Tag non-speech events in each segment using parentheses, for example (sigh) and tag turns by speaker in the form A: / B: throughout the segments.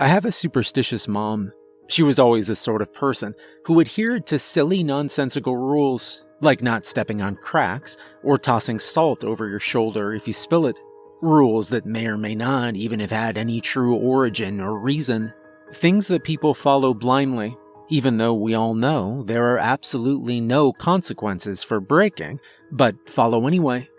A: I have a superstitious mom. She was always the sort of person who adhered to silly, nonsensical rules, like not stepping on cracks or tossing salt over your shoulder if you spill it. Rules that may or may not even have had any true origin or reason. Things that people follow blindly, even though we all know there are absolutely no consequences for breaking, but follow anyway.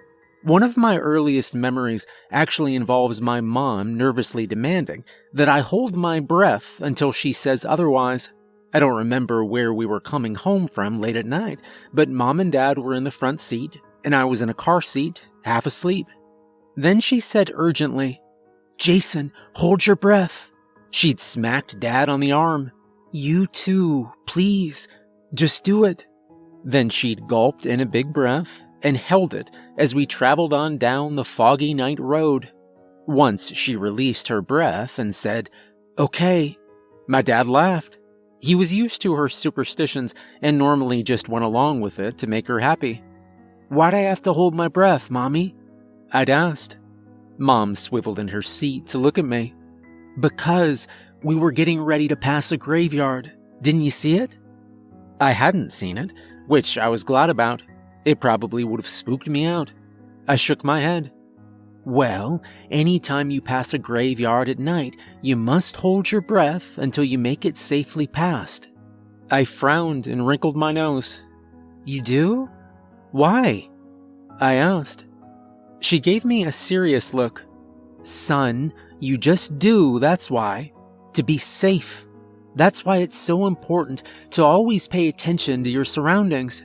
A: One of my earliest memories actually involves my mom nervously demanding that I hold my breath until she says otherwise. I don't remember where we were coming home from late at night, but mom and dad were in the front seat, and I was in a car seat, half asleep. Then she said urgently, Jason, hold your breath. She'd smacked dad on the arm. You too, please, just do it. Then she'd gulped in a big breath and held it as we traveled on down the foggy night road. Once she released her breath and said, Okay. My dad laughed. He was used to her superstitions and normally just went along with it to make her happy. Why'd I have to hold my breath, Mommy? I'd asked. Mom swiveled in her seat to look at me. Because we were getting ready to pass a graveyard. Didn't you see it? I hadn't seen it, which I was glad about. It probably would have spooked me out. I shook my head. Well, any time you pass a graveyard at night, you must hold your breath until you make it safely past. I frowned and wrinkled my nose. You do? Why? I asked. She gave me a serious look. Son, you just do, that's why. To be safe. That's why it's so important to always pay attention to your surroundings.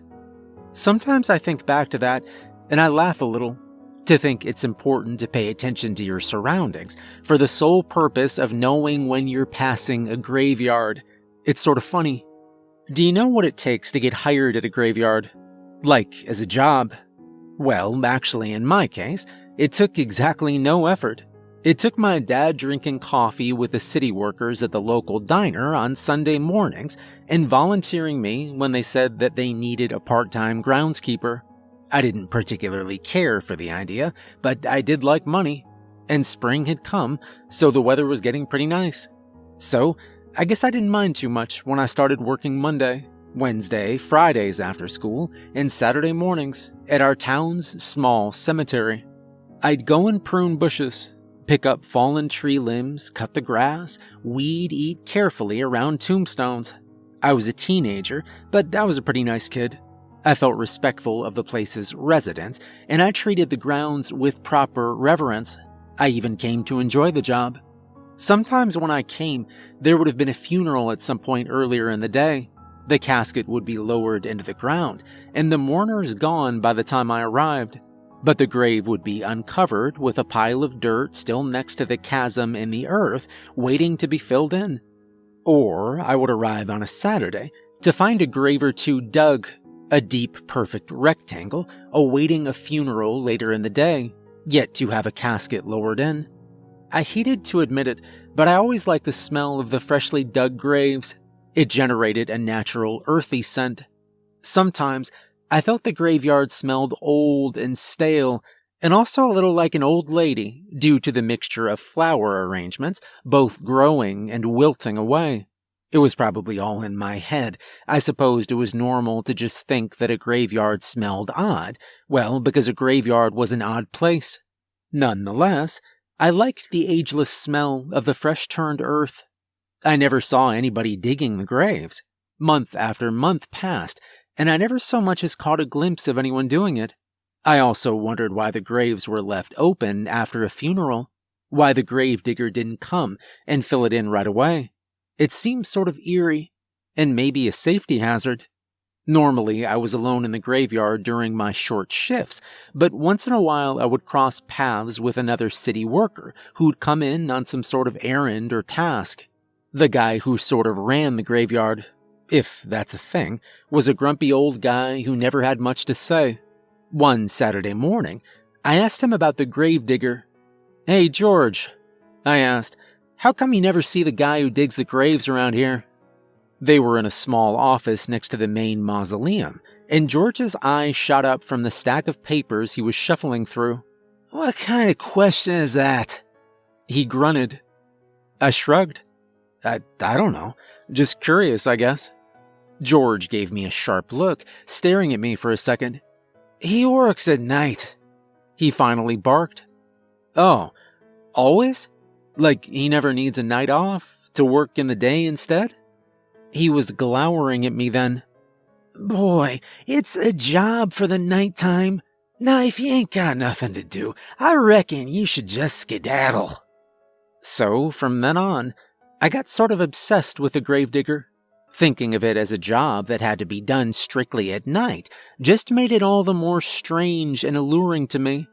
A: Sometimes I think back to that and I laugh a little. To think it's important to pay attention to your surroundings for the sole purpose of knowing when you're passing a graveyard. It's sort of funny. Do you know what it takes to get hired at a graveyard? Like, as a job? Well, actually, in my case, it took exactly no effort. It took my dad drinking coffee with the city workers at the local diner on Sunday mornings and volunteering me when they said that they needed a part time groundskeeper. I didn't particularly care for the idea, but I did like money. And spring had come, so the weather was getting pretty nice. So, I guess I didn't mind too much when I started working Monday, Wednesday, Fridays after school, and Saturday mornings at our town's small cemetery. I'd go and prune bushes, pick up fallen tree limbs, cut the grass, weed eat carefully around tombstones. I was a teenager, but I was a pretty nice kid. I felt respectful of the place's residents, and I treated the grounds with proper reverence. I even came to enjoy the job. Sometimes when I came, there would have been a funeral at some point earlier in the day. The casket would be lowered into the ground, and the mourners gone by the time I arrived. But the grave would be uncovered with a pile of dirt still next to the chasm in the earth, waiting to be filled in. Or I would arrive on a Saturday to find a grave or two dug, a deep, perfect rectangle, awaiting a funeral later in the day, yet to have a casket lowered in. I hated to admit it, but I always liked the smell of the freshly dug graves. It generated a natural, earthy scent. Sometimes I felt the graveyard smelled old and stale, and also a little like an old lady due to the mixture of flower arrangements, both growing and wilting away. It was probably all in my head. I supposed it was normal to just think that a graveyard smelled odd, well, because a graveyard was an odd place. Nonetheless, I liked the ageless smell of the fresh turned earth. I never saw anybody digging the graves. Month after month passed, and I never so much as caught a glimpse of anyone doing it. I also wondered why the graves were left open after a funeral, why the gravedigger didn't come and fill it in right away. It seemed sort of eerie, and maybe a safety hazard. Normally, I was alone in the graveyard during my short shifts, but once in a while I would cross paths with another city worker who'd come in on some sort of errand or task. The guy who sort of ran the graveyard if that's a thing, was a grumpy old guy who never had much to say. One Saturday morning, I asked him about the gravedigger. Hey, George, I asked, how come you never see the guy who digs the graves around here? They were in a small office next to the main mausoleum, and George's eye shot up from the stack of papers he was shuffling through. What kind of question is that? He grunted. I shrugged. I, I don't know. Just curious, I guess. George gave me a sharp look, staring at me for a second.
B: He works at night.
A: He finally barked. Oh, always? Like he never needs a night off to work in the day instead? He was glowering at me then.
B: Boy, it's a job for the nighttime. Now, if you ain't got nothing to do, I reckon you should just skedaddle.
A: So, from then on, I got sort of obsessed with the gravedigger. Thinking of it as a job that had to be done strictly at night just made it all the more strange and alluring to me.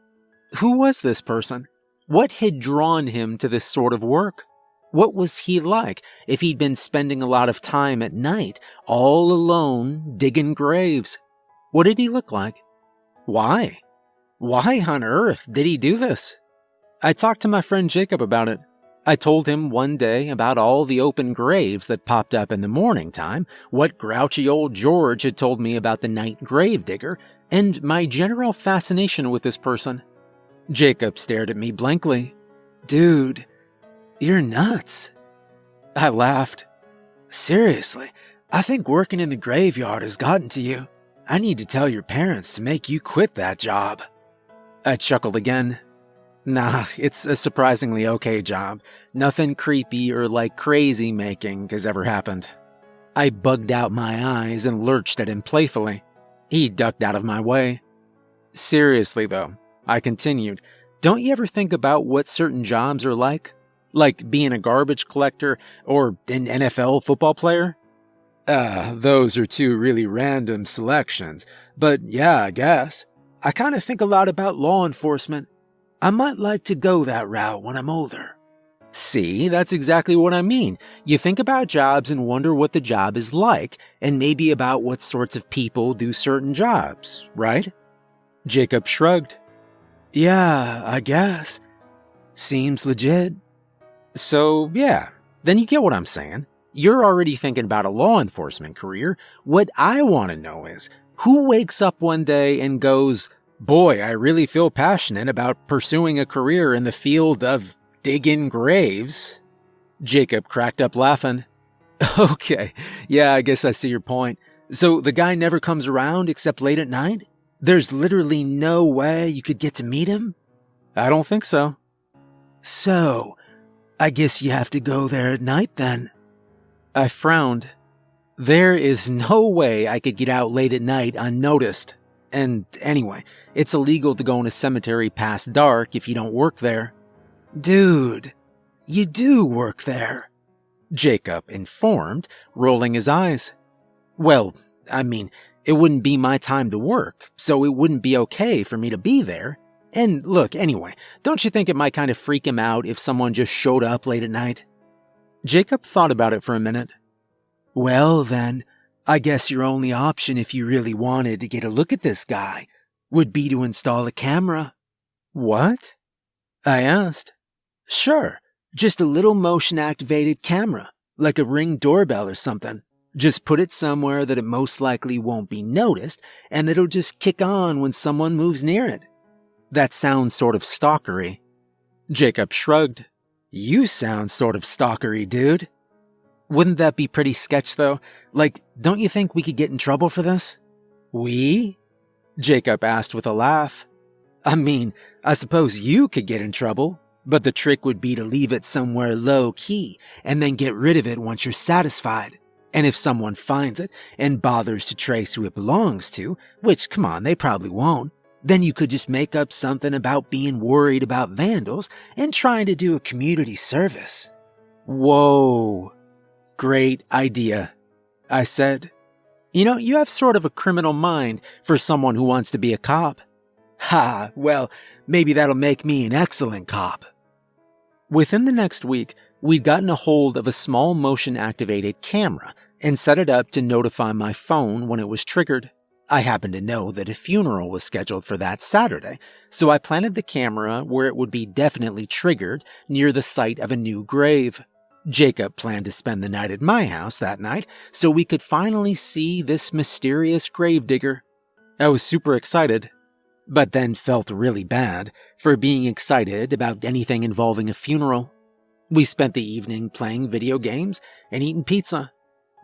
A: Who was this person? What had drawn him to this sort of work? What was he like if he'd been spending a lot of time at night, all alone, digging graves? What did he look like? Why? Why on earth did he do this? I talked to my friend Jacob about it. I told him one day about all the open graves that popped up in the morning time, what grouchy old George had told me about the night grave digger, and my general fascination with this person. Jacob stared at me blankly.
B: Dude, you're nuts.
A: I laughed.
B: Seriously, I think working in the graveyard has gotten to you. I need to tell your parents to make you quit that job.
A: I chuckled again. Nah, it's a surprisingly okay job. Nothing creepy or like crazy making has ever happened. I bugged out my eyes and lurched at him playfully. He ducked out of my way. Seriously, though, I continued, don't you ever think about what certain jobs are like? Like being a garbage collector or an NFL football player?
B: Uh, those are two really random selections, but yeah, I guess. I kind of think a lot about law enforcement. I might like to go that route when I'm older.
A: See, that's exactly what I mean. You think about jobs and wonder what the job is like, and maybe about what sorts of people do certain jobs, right? Jacob shrugged.
B: Yeah, I guess. Seems legit.
A: So, yeah, then you get what I'm saying. You're already thinking about a law enforcement career. What I want to know is who wakes up one day and goes, Boy, I really feel passionate about pursuing a career in the field of digging graves. Jacob cracked up laughing. (laughs)
B: Okay, yeah, I guess I see your point. So the guy never comes around except late at night? There's literally no way you could get to meet him?
A: I don't think so.
B: So, I guess you have to go there at night then.
A: I frowned. There is no way I could get out late at night unnoticed. And anyway, it's illegal to go in a cemetery past dark if you don't work there.
B: Dude, you do work there.
A: Jacob informed, rolling his eyes. Well, I mean, it wouldn't be my time to work, so it wouldn't be okay for me to be there. And look, anyway, don't you think it might kind of freak him out if someone just showed up late at night? Jacob thought about it for a minute.
B: Well, then, I guess your only option if you really wanted to get a look at this guy would be to install a camera.
A: What?
B: I asked. Sure, just a little motion activated camera, like a ring doorbell or something. Just put it somewhere that it most likely won't be noticed, and it'll just kick on when someone moves near it.
A: That sounds sort of stalkery. Jacob shrugged.
B: You sound sort of stalkery, dude.
A: Wouldn't that be pretty sketch, though? Like, don't you think we could get in trouble for this?
B: We?
A: Jacob asked with a laugh.
B: I mean, I suppose you could get in trouble, but the trick would be to leave it somewhere low key and then get rid of it once you're satisfied. And if someone finds it and bothers to trace who it belongs to, which, come on, they probably won't, then you could just make up something about being worried about vandals and trying to do a community service.
A: Whoa. Great idea. I said. You know, you have sort of a criminal mind for someone who wants to be a cop. (laughs)
B: Ha, well, maybe that'll make me an excellent cop.
A: Within the next week, we'd gotten a hold of a small motion activated camera and set it up to notify my phone when it was triggered. I happened to know that a funeral was scheduled for that Saturday, so I planted the camera where it would be definitely triggered near the site of a new grave. Jacob planned to spend the night at my house that night so we could finally see this mysterious gravedigger. I was super excited, but then felt really bad for being excited about anything involving a funeral. We spent the evening playing video games and eating pizza.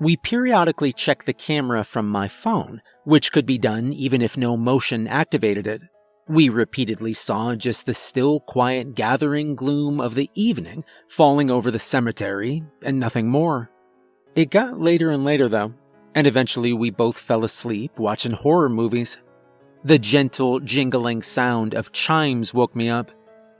A: We periodically checked the camera from my phone, which could be done even if no motion activated it. We repeatedly saw just the still, quiet, gathering gloom of the evening falling over the cemetery, and nothing more. It got later and later, though, and eventually we both fell asleep watching horror movies. The gentle, jingling sound of chimes woke me up.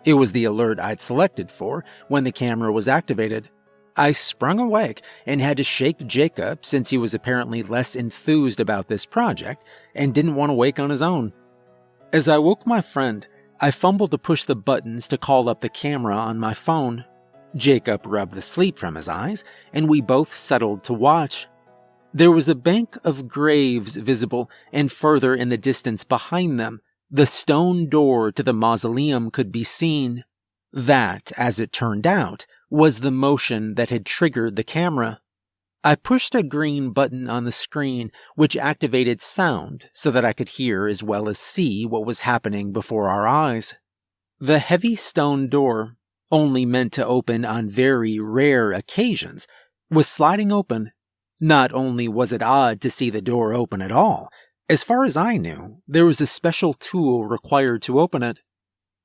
A: It was the alert I'd selected for when the camera was activated. I sprung awake and had to shake Jacob since he was apparently less enthused about this project and didn't want to wake on his own. As I woke my friend, I fumbled to push the buttons to call up the camera on my phone. Jacob rubbed the sleep from his eyes, and we both settled to watch. There was a bank of graves visible, and further in the distance behind them, the stone door to the mausoleum could be seen. That, as it turned out, was the motion that had triggered the camera. I pushed a green button on the screen, which activated sound so that I could hear as well as see what was happening before our eyes. The heavy stone door, only meant to open on very rare occasions, was sliding open not only was it odd to see the door open at all, as far as I knew, there was a special tool required to open it.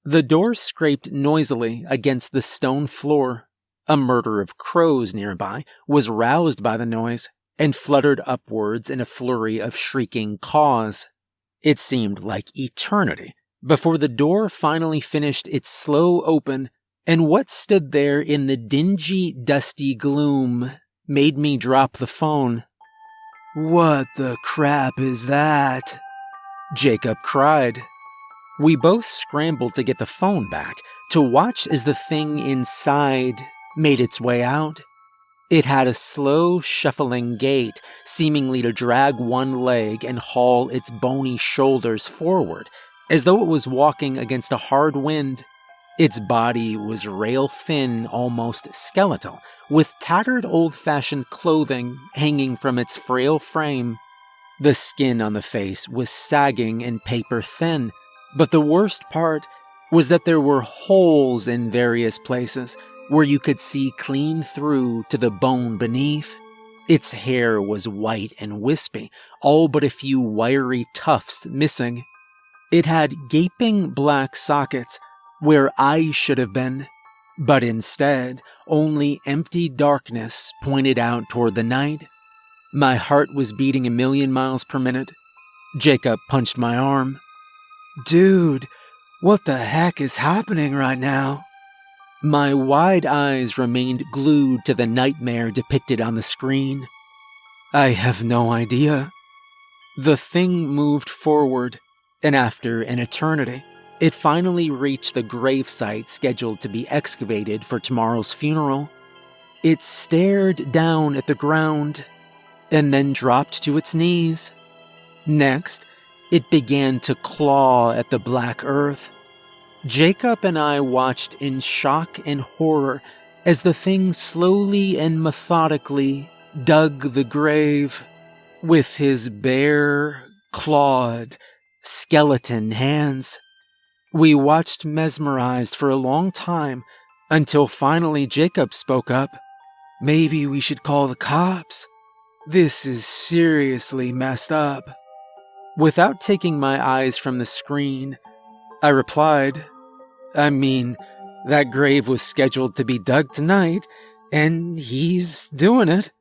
A: The door scraped noisily against the stone floor. A murder of crows nearby was roused by the noise and fluttered upwards in a flurry of shrieking caws. It seemed like eternity before the door finally finished its slow open, and what stood there in the dingy, dusty gloom made me drop the phone.
B: What the crap is that?
A: Jacob cried. We both scrambled to get the phone back to watch as the thing inside made its way out. It had a slow, shuffling gait, seemingly to drag one leg and haul its bony shoulders forward, as though it was walking against a hard wind. Its body was rail thin, almost skeletal, with tattered old fashioned clothing hanging from its frail frame. The skin on the face was sagging and paper thin, but the worst part was that there were holes in various places where you could see clean through to the bone beneath. Its hair was white and wispy, all but a few wiry tufts missing. It had gaping black sockets where eyes should have been, but instead, only empty darkness pointed out toward the night. My heart was beating a million miles per minute. Jacob punched my arm.
B: Dude, what the heck is happening right now?
A: My wide eyes remained glued to the nightmare depicted on the screen.
B: I have no idea.
A: The thing moved forward, and after an eternity, it finally reached the gravesite scheduled to be excavated for tomorrow's funeral. It stared down at the ground and then dropped to its knees. Next, it began to claw at the black earth. Jacob and I watched in shock and horror as the thing slowly and methodically dug the grave with his bare, clawed, skeleton hands. We watched mesmerized for a long time until finally Jacob spoke up.
B: Maybe we should call the cops. This is seriously messed up.
A: Without taking my eyes from the screen, I replied, I mean, that grave was scheduled to be dug tonight, and he's doing it.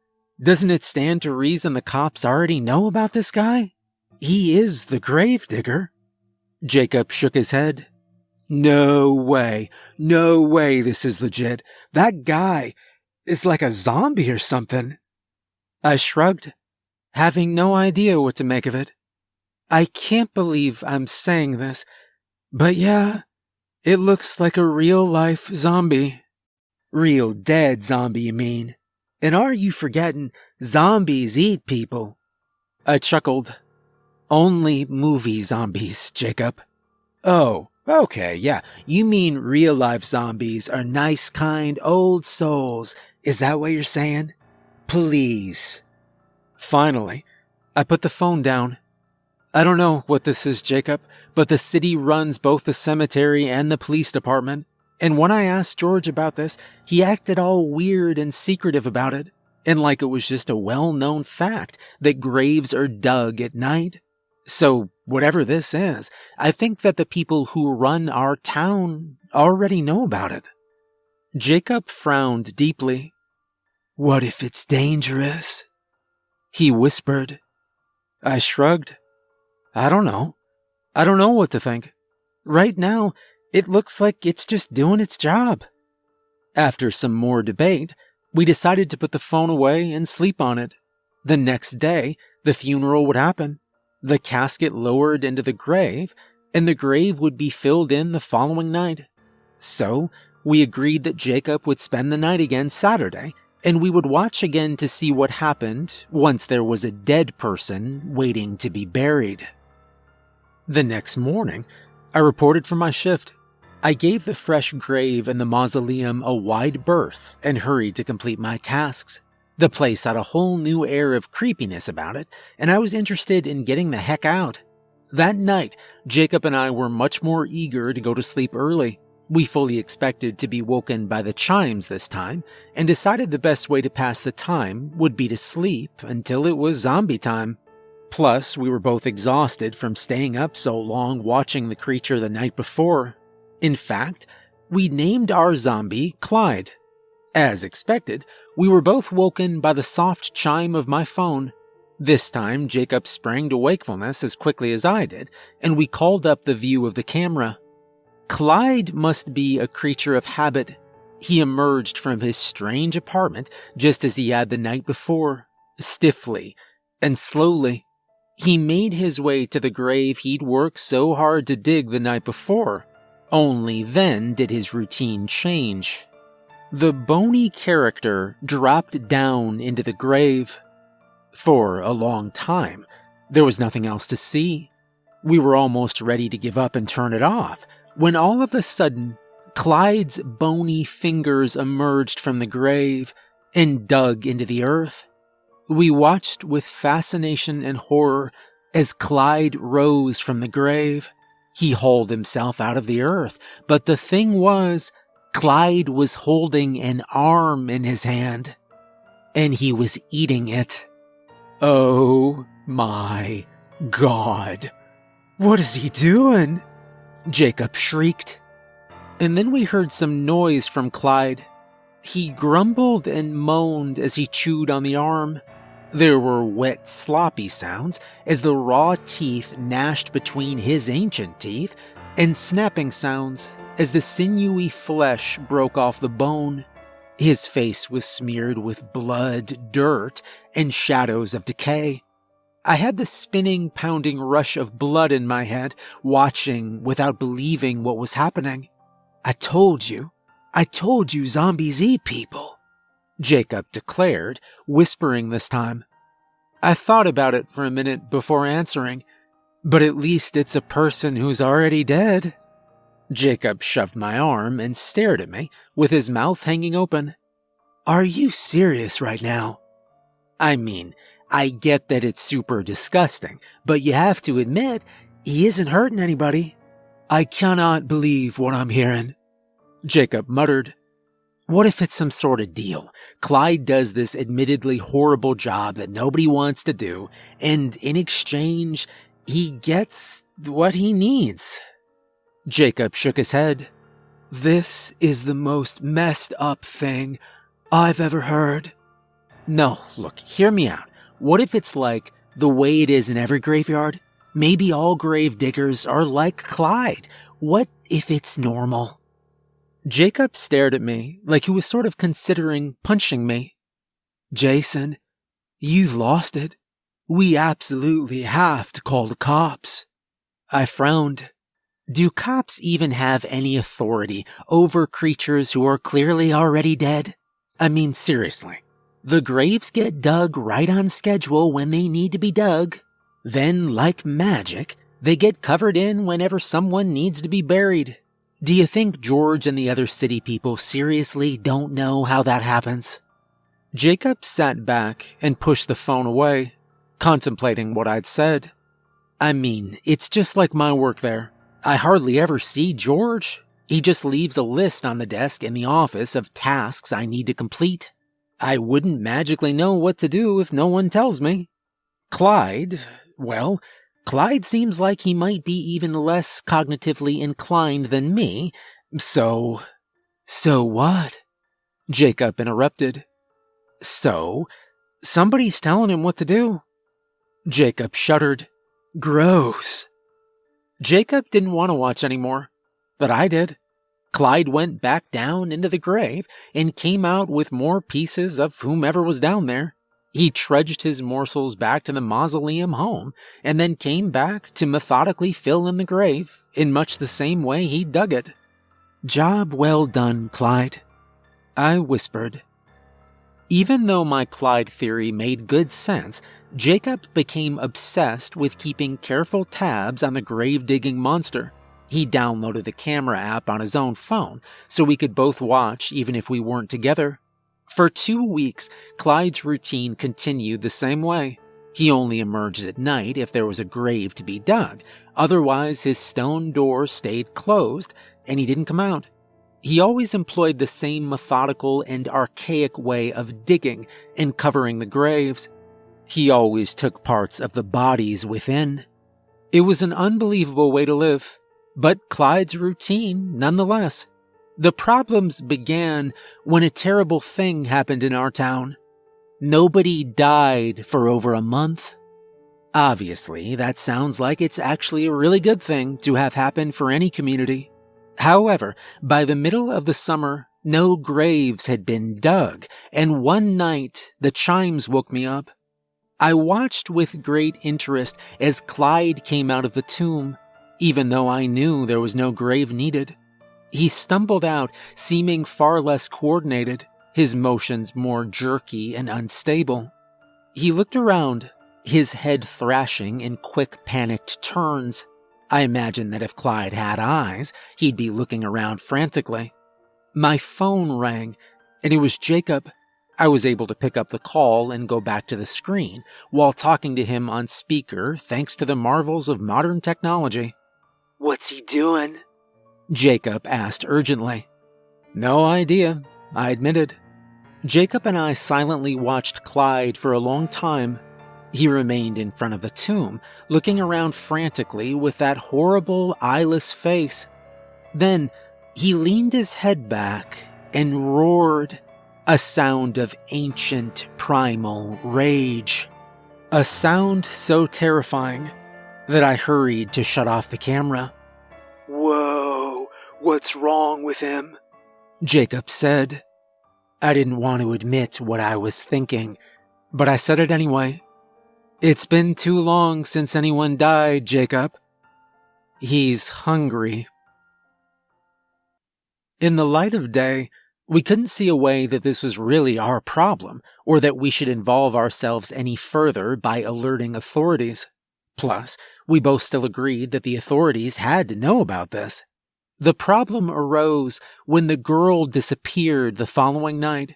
A: Doesn't it stand to reason the cops already know about this guy? He is the grave digger. Jacob shook his head.
B: No way. No way this is legit. That guy is like a zombie or something.
A: I shrugged, having no idea what to make of it. I can't believe I'm saying this, but yeah, it looks like a real life zombie.
B: Real dead zombie, you mean? And are you forgetting zombies eat people?
A: I chuckled. Only movie zombies, Jacob.
B: Oh, okay, yeah. You mean real life zombies are nice, kind, old souls. Is that what you're saying? Please.
A: Finally, I put the phone down. I don't know what this is, Jacob, but the city runs both the cemetery and the police department. And when I asked George about this, he acted all weird and secretive about it, and like it was just a well known fact that graves are dug at night. So, whatever this is, I think that the people who run our town already know about it. Jacob frowned deeply.
B: What if it's dangerous?
A: He whispered. I shrugged. I don't know. I don't know what to think. Right now, it looks like it's just doing its job. After some more debate, we decided to put the phone away and sleep on it. The next day, the funeral would happen. The casket lowered into the grave, and the grave would be filled in the following night. So, we agreed that Jacob would spend the night again Saturday, and we would watch again to see what happened once there was a dead person waiting to be buried. The next morning, I reported for my shift. I gave the fresh grave and the mausoleum a wide berth and hurried to complete my tasks. The place had a whole new air of creepiness about it, and I was interested in getting the heck out. That night, Jacob and I were much more eager to go to sleep early. We fully expected to be woken by the chimes this time, and decided the best way to pass the time would be to sleep until it was zombie time. Plus, we were both exhausted from staying up so long watching the creature the night before. In fact, we named our zombie Clyde. As expected, we were both woken by the soft chime of my phone. This time, Jacob sprang to wakefulness as quickly as I did, and we called up the view of the camera. Clyde must be a creature of habit. He emerged from his strange apartment just as he had the night before, stiffly and slowly. He made his way to the grave he'd worked so hard to dig the night before. Only then did his routine change. The bony character dropped down into the grave. For a long time, there was nothing else to see. We were almost ready to give up and turn it off when all of a sudden, Clyde's bony fingers emerged from the grave and dug into the earth. We watched with fascination and horror as Clyde rose from the grave. He hauled himself out of the earth, but the thing was, Clyde was holding an arm in his hand, and he was eating it. Oh my god.
B: What is he doing?
A: Jacob shrieked. And then we heard some noise from Clyde. He grumbled and moaned as he chewed on the arm. There were wet, sloppy sounds as the raw teeth gnashed between his ancient teeth, and snapping sounds as the sinewy flesh broke off the bone. His face was smeared with blood, dirt, and shadows of decay. I had the spinning, pounding rush of blood in my head, watching without believing what was happening.
B: I told you. I told you zombies eat people.
A: Jacob declared, whispering this time. I thought about it for a minute before answering, but at least it's a person who's already dead. Jacob shoved my arm and stared at me, with his mouth hanging open.
B: Are you serious right now?
A: I mean, I get that it's super disgusting, but you have to admit, he isn't hurting anybody.
B: I cannot believe what I'm hearing.
A: Jacob muttered. What if it's some sort of deal? Clyde does this admittedly horrible job that nobody wants to do, and in exchange, he gets what he needs. Jacob shook his head.
B: This is the most messed up thing I've ever heard.
A: No, look, hear me out. What if it's like the way it is in every graveyard? Maybe all grave diggers are like Clyde. What if it's normal? Jacob stared at me like he was sort of considering punching me.
B: Jason, you've lost it. We absolutely have to call the cops.
A: I frowned. Do cops even have any authority over creatures who are clearly already dead? I mean, seriously. The graves get dug right on schedule when they need to be dug. Then, like magic, they get covered in whenever someone needs to be buried. Do you think George and the other city people seriously don't know how that happens? Jacob sat back and pushed the phone away, contemplating what I'd said. I mean, it's just like my work there. I hardly ever see George.
B: He just leaves a list on the desk in the office of tasks I need to complete. I wouldn't magically know what to do if no one tells me. Clyde, well, Clyde seems like he might be even less cognitively inclined than me, so. So what? Jacob interrupted. So, somebody's telling him what to do. Jacob shuddered. Gross. Jacob didn't want to watch anymore, but I did. Clyde went back down into the grave and came out with more pieces of whomever was down there. He trudged his morsels back to the mausoleum home and then came back to methodically fill in the grave in much the same way he dug it. Job well done, Clyde. I whispered. Even though my Clyde theory made good sense, Jacob became obsessed with keeping careful tabs on the grave digging monster. He downloaded the camera app on his own phone so we could both watch even if we weren't together. For two weeks, Clyde's routine continued the same way. He only emerged at night if there was a grave to be dug, otherwise, his stone door stayed closed and he didn't come out. He always employed the same methodical and archaic way of digging and covering the graves. He always took parts of the bodies within. It was an unbelievable way to live, but Clyde's routine nonetheless. The problems began when a terrible thing happened in our town. Nobody died for over a month. Obviously, that sounds like it's actually a really good thing to have happen for any community. However, by the middle of the summer, no graves had been dug, and one night the chimes woke me up. I watched with great interest as Clyde came out of the tomb, even though I knew there was no grave needed. He stumbled out, seeming far less coordinated, his motions more jerky and unstable. He looked around, his head thrashing in quick, panicked turns. I imagine that if Clyde had eyes, he'd be looking around frantically. My phone rang, and it was Jacob. I was able to pick up the call and go back to the screen while talking to him on speaker thanks to the marvels of modern technology.
C: What's he doing?
B: Jacob asked urgently. No idea, I admitted. Jacob and I silently watched Clyde for a long time. He remained in front of the tomb, looking around frantically with that horrible, eyeless face. Then he leaned his head back and roared, a sound of ancient, primal rage. A sound so terrifying that I hurried to shut off the camera.
C: Whoa, what's wrong with him?
B: Jacob said. I didn't want to admit what I was thinking, but I said it anyway. It's been too long since anyone died, Jacob. He's hungry. In the light of day, we couldn't see a way that this was really our problem, or that we should involve ourselves any further by alerting authorities. Plus, we both still agreed that the authorities had to know about this. The problem arose when the girl disappeared the following night.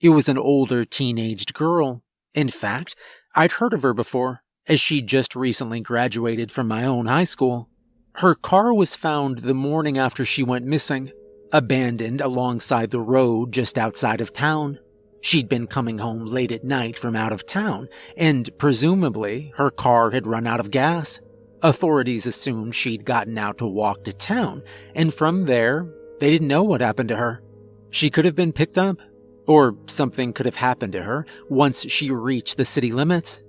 B: It was an older teenaged girl. In fact, I'd heard of her before, as she'd just recently graduated from my own high school. Her car was found the morning after she went missing, abandoned alongside the road just outside of town. She'd been coming home late at night from out of town, and presumably her car had run out of gas. Authorities assumed she'd gotten out to walk to town, and from there, they didn't know what happened to her. She could have been picked up, or something could have happened to her once she reached the city limits.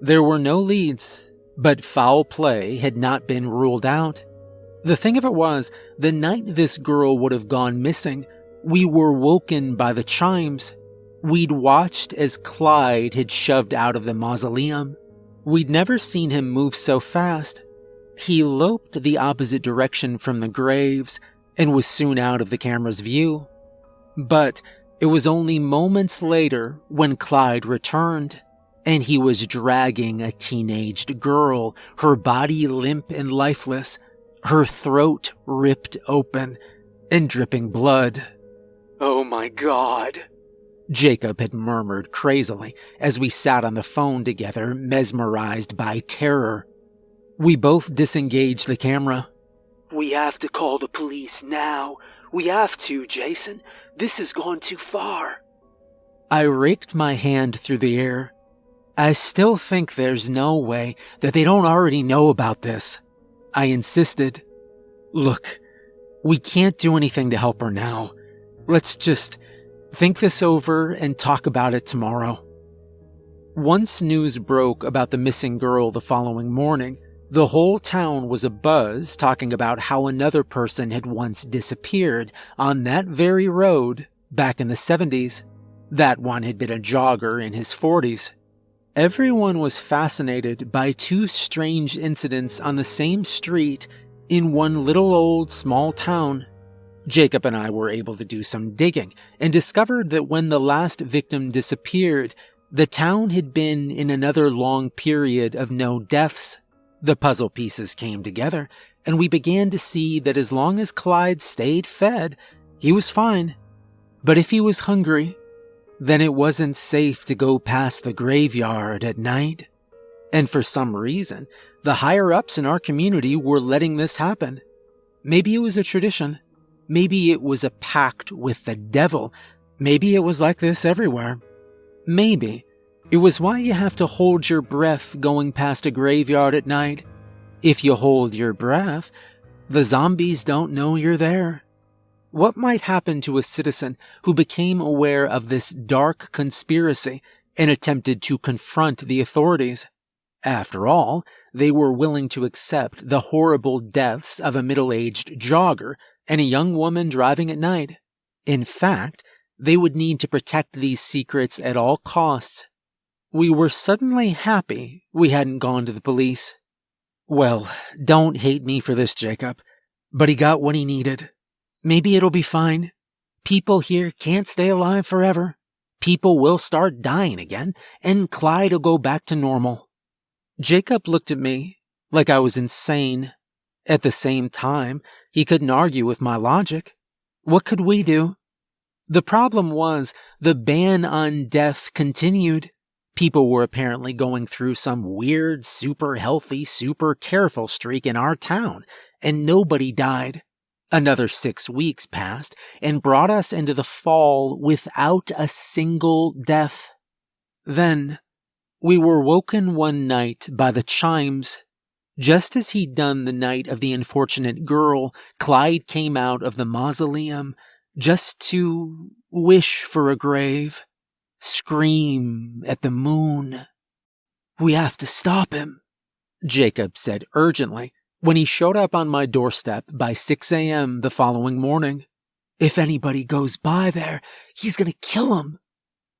B: There were no leads, but foul play had not been ruled out. The thing of it was, the night this girl would have gone missing, we were woken by the chimes. We'd watched as Clyde had shoved out of the mausoleum. We'd never seen him move so fast. He loped the opposite direction from the graves and was soon out of the camera's view. But it was only moments later when Clyde returned, and he was dragging a teenaged girl, her body limp and lifeless, her throat ripped open and dripping blood.
C: Oh my god.
B: Jacob had murmured crazily as we sat on the phone together, mesmerized by terror. We both disengaged the camera.
C: We have to call the police now. We have to, Jason. This has gone too far.
B: I raked my hand through the air. I still think there's no way that they don't already know about this. I insisted. Look, we can't do anything to help her now. Let's just think this over and talk about it tomorrow. Once news broke about the missing girl the following morning, the whole town was abuzz talking about how another person had once disappeared on that very road back in the 70s. That one had been a jogger in his 40s. Everyone was fascinated by two strange incidents on the same street in one little old small town. Jacob and I were able to do some digging and discovered that when the last victim disappeared, the town had been in another long period of no deaths. The puzzle pieces came together, and we began to see that as long as Clyde stayed fed, he was fine. But if he was hungry, then it wasn't safe to go past the graveyard at night. And for some reason, the higher ups in our community were letting this happen. Maybe it was a tradition. Maybe it was a pact with the devil. Maybe it was like this everywhere. Maybe it was why you have to hold your breath going past a graveyard at night. If you hold your breath, the zombies don't know you're there. What might happen to a citizen who became aware of this dark conspiracy and attempted to confront the authorities? After all, they were willing to accept the horrible deaths of a middle aged jogger and a young woman driving at night. In fact, they would need to protect these secrets at all costs. We were suddenly happy we hadn't gone to the police. Well, don't hate me for this, Jacob, but he got what he needed. Maybe it'll be fine. People here can't stay alive forever. People will start dying again, and Clyde will go back to normal. Jacob looked at me like I was insane. At the same time, he couldn't argue with my logic. What could we do? The problem was the ban on death continued. People were apparently going through some weird, super healthy, super careful streak in our town, and nobody died. Another six weeks passed and brought us into the fall without a single death. Then, we were woken one night by the chimes. Just as he'd done the night of the unfortunate girl, Clyde came out of the mausoleum just to wish for a grave, scream at the moon. We have to stop him, Jacob said urgently when he showed up on my doorstep by 6 a.m. the following morning. If anybody goes by there, he's gonna kill him.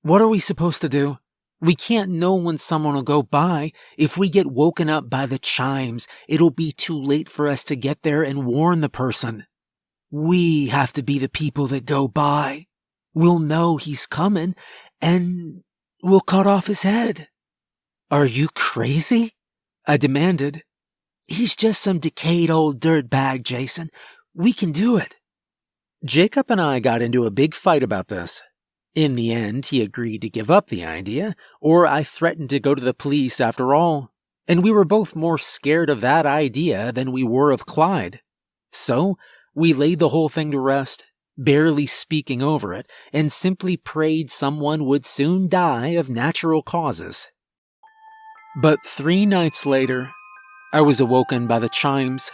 B: What are we supposed to do? We can't know when someone will go by. If we get woken up by the chimes, it'll be too late for us to get there and warn the person. We have to be the people that go by. We'll know he's coming, and we'll cut off his head. Are you crazy? I demanded. He's just some decayed old dirtbag, Jason. We can do it. Jacob and I got into a big fight about this. In the end, he agreed to give up the idea, or I threatened to go to the police after all. And we were both more scared of that idea than we were of Clyde. So, we laid the whole thing to rest, barely speaking over it, and simply prayed someone would soon die of natural causes. But three nights later, I was awoken by the chimes.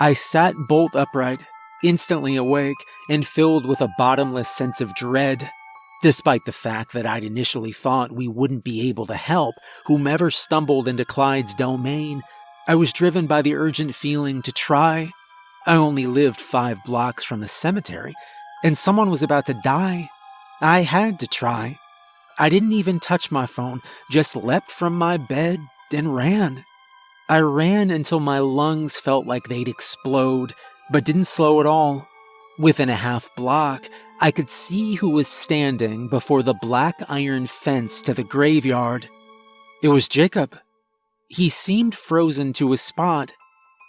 B: I sat bolt upright, instantly awake, and filled with a bottomless sense of dread. Despite the fact that I'd initially thought we wouldn't be able to help whomever stumbled into Clyde's domain, I was driven by the urgent feeling to try. I only lived five blocks from the cemetery, and someone was about to die. I had to try. I didn't even touch my phone, just leapt from my bed and ran. I ran until my lungs felt like they'd explode, but didn't slow at all. Within a half block, I could see who was standing before the black iron fence to the graveyard. It was Jacob. He seemed frozen to a spot.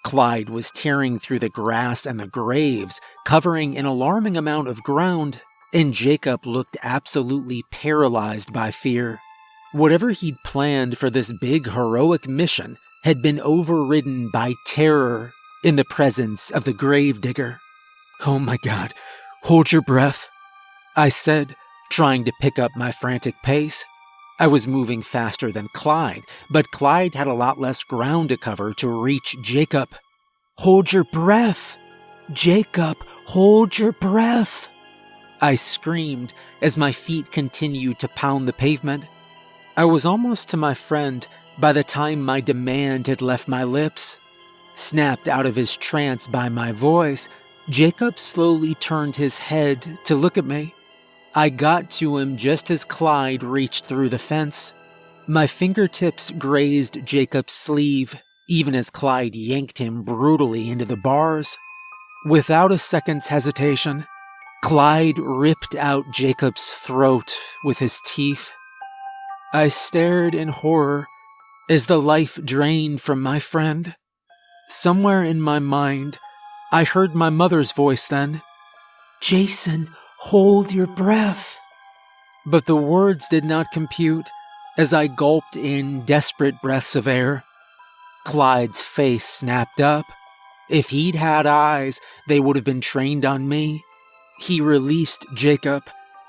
B: Clyde was tearing through the grass and the graves, covering an alarming amount of ground, and Jacob looked absolutely paralyzed by fear. Whatever he'd planned for this big heroic mission had been overridden by terror in the presence of the gravedigger. Oh my god, hold your breath, I said, trying to pick up my frantic pace. I was moving faster than Clyde, but Clyde had a lot less ground to cover to reach Jacob. Hold your breath! Jacob, hold your breath! I screamed as my feet continued to pound the pavement. I was almost to my friend by the time my demand had left my lips. Snapped out of his trance by my voice, Jacob slowly turned his head to look at me. I got to him just as Clyde reached through the fence. My fingertips grazed Jacob's sleeve, even as Clyde yanked him brutally into the bars. Without a second's hesitation, Clyde ripped out Jacob's throat with his teeth. I stared in horror as the life drained from my friend. Somewhere in my mind, I heard my mother's voice then. Jason, Hold your breath. But the words did not compute as I gulped in desperate breaths of air. Clyde's face snapped up. If he'd had eyes, they would have been trained on me. He released Jacob,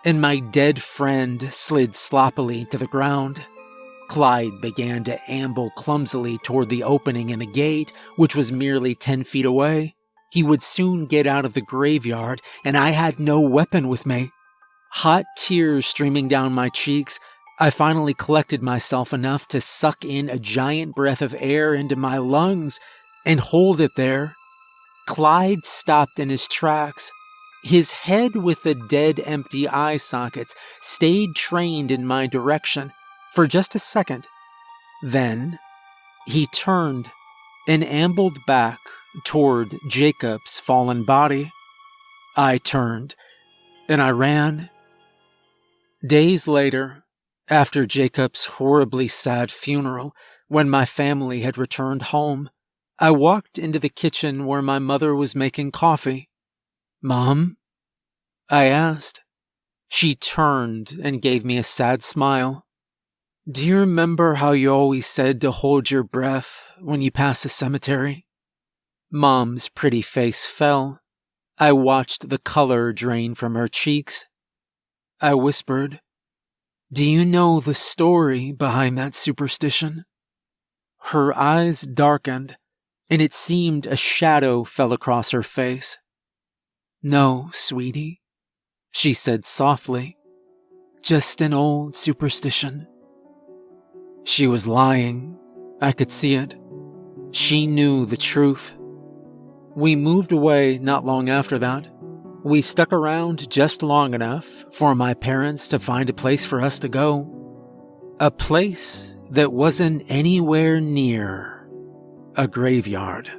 B: and my dead friend slid sloppily to the ground. Clyde began to amble clumsily toward the opening in the gate, which was merely ten feet away. He would soon get out of the graveyard, and I had no weapon with me. Hot tears streaming down my cheeks, I finally collected myself enough to suck in a giant breath of air into my lungs and hold it there. Clyde stopped in his tracks. His head with the dead empty eye sockets stayed trained in my direction for just a second. Then he turned and ambled back toward Jacob's fallen body. I turned and I ran. Days later, after Jacob's horribly sad funeral, when my family had returned home, I walked into the kitchen where my mother was making coffee. Mom? I asked. She turned and gave me a sad smile. Do you remember how you always said to hold your breath when you pass a cemetery? Mom's pretty face fell. I watched the color drain from her cheeks. I whispered, Do you know the story behind that superstition? Her eyes darkened, and it seemed a shadow fell across her face. No, sweetie, she said softly. Just an old superstition. She was lying. I could see it. She knew the truth. We moved away not long after that. We stuck around just long enough for my parents to find a place for us to go. A place that wasn't anywhere near a graveyard.